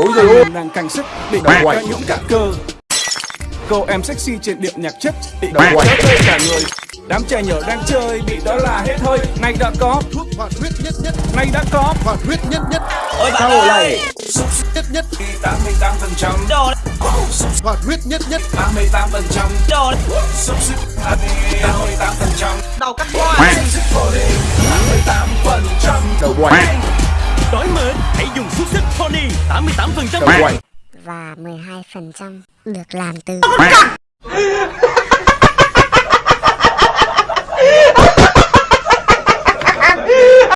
Ôi giời ơi đang căng sức để Đầu ra những cả cơ. Cô em sexy trên điệu nhạc chất bị Đầu rớt rơi cả người. Đám trẻ nhỏ đang chơi bị đó là hết hơi. Này đã có, thuốc hoạt huyết nhất nhất. Này đã có hoạt huyết nhất nhất. Ôi bạn ơi. này nhất nhất. 88% Đồ đấy hoạt huyết nhất nhất. 88% Đồ đấy Xúc xích 88% Đầu cắt hoa. Xích phổ đi. 88% Đầu quậy Đói mệt, hãy dùng xúc xích Pony 88% Đầu quậy. Và 12% được làm từ